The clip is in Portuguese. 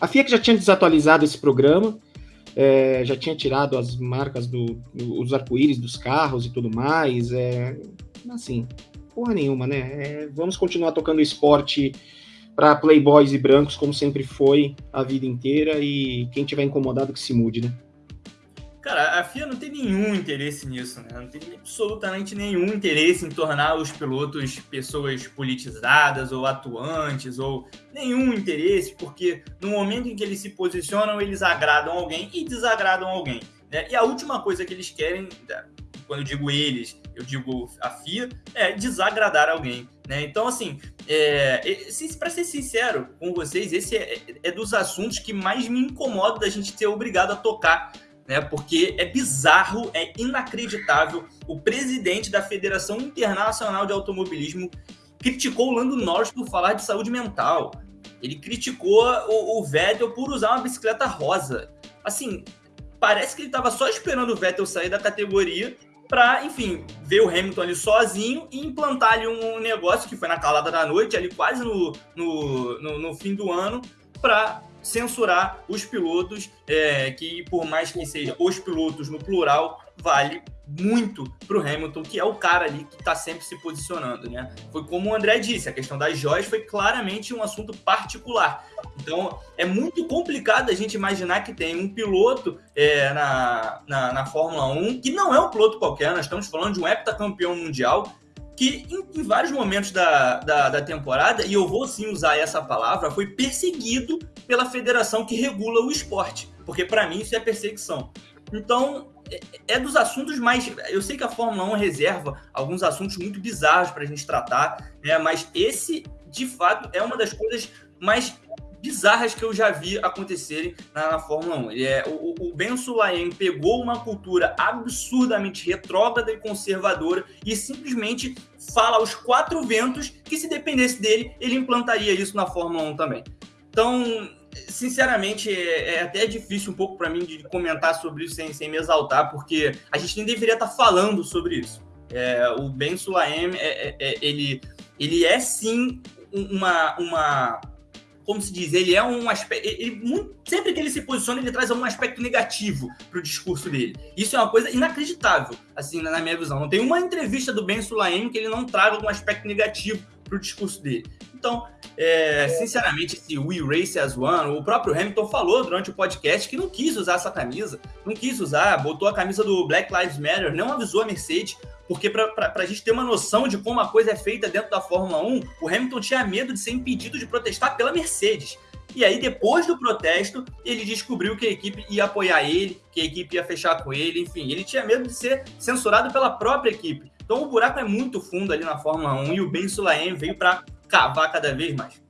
A FIA já tinha desatualizado esse programa, é, já tinha tirado as marcas do, do os arco-íris dos carros e tudo mais. É, assim, porra nenhuma, né? É, vamos continuar tocando esporte para playboys e brancos, como sempre foi a vida inteira, e quem tiver incomodado que se mude, né? Cara, a FIA não tem nenhum interesse nisso, né? Não tem absolutamente nenhum interesse em tornar os pilotos pessoas politizadas ou atuantes, ou nenhum interesse, porque no momento em que eles se posicionam, eles agradam alguém e desagradam alguém. Né? E a última coisa que eles querem, quando eu digo eles, eu digo a FIA, é desagradar alguém. Né? Então, assim, é, para ser sincero com vocês, esse é, é dos assuntos que mais me incomoda da gente ser obrigado a tocar né? Porque é bizarro, é inacreditável. O presidente da Federação Internacional de Automobilismo criticou o Lando Norris por falar de saúde mental. Ele criticou o, o Vettel por usar uma bicicleta rosa. Assim, parece que ele estava só esperando o Vettel sair da categoria para, enfim, ver o Hamilton ali sozinho e implantar ali um negócio que foi na calada da noite, ali quase no, no, no, no fim do ano, para censurar os pilotos, é, que por mais que seja os pilotos no plural, vale muito para o Hamilton, que é o cara ali que está sempre se posicionando, né? Foi como o André disse, a questão das joias foi claramente um assunto particular. Então, é muito complicado a gente imaginar que tem um piloto é, na, na, na Fórmula 1, que não é um piloto qualquer, nós estamos falando de um heptacampeão mundial, que em, em vários momentos da, da, da, temporada, e eu vou sim usar essa palavra, foi perseguido pela federação que regula o esporte, porque para mim isso é perseguição. Então, é, é, dos assuntos mais. Eu sei que a Fórmula 1 reserva alguns assuntos muito bizarros para a gente tratar, né? mas esse, de fato, é uma das coisas mais bizarras que eu já vi acontecerem na, na Fórmula 1. Ele é, o, o Ben Sulayem pegou uma cultura absurdamente retrógrada e conservadora e simplesmente fala aos quatro ventos que se dependesse dele, ele implantaria isso na Fórmula 1 também. Então, sinceramente, é, é até difícil um pouco para mim de comentar sobre isso sem, sem me exaltar, porque a gente nem deveria estar tá falando sobre isso. É, o Ben Sulaim, é, é, é, ele, ele é sim uma, uma como se diz, ele é um aspecto. Ele, sempre que ele se posiciona, ele traz algum aspecto negativo para o discurso dele. Isso é uma coisa inacreditável, assim, na minha visão. Não tem uma entrevista do Ben Sulaim que ele não traga algum aspecto negativo para o discurso dele. Então, é, sinceramente, esse We Race as One, o próprio Hamilton falou durante o podcast que não quis usar essa camisa, não quis usar, botou a camisa do Black Lives Matter, não avisou a Mercedes, porque para a gente ter uma noção de como a coisa é feita dentro da Fórmula 1, o Hamilton tinha medo de ser impedido de protestar pela Mercedes. E aí, depois do protesto, ele descobriu que a equipe ia apoiar ele, que a equipe ia fechar com ele, enfim, ele tinha medo de ser censurado pela própria equipe. Então o buraco é muito fundo ali na Fórmula 1 e o Ben Sulaim veio para cavar cada vez mais.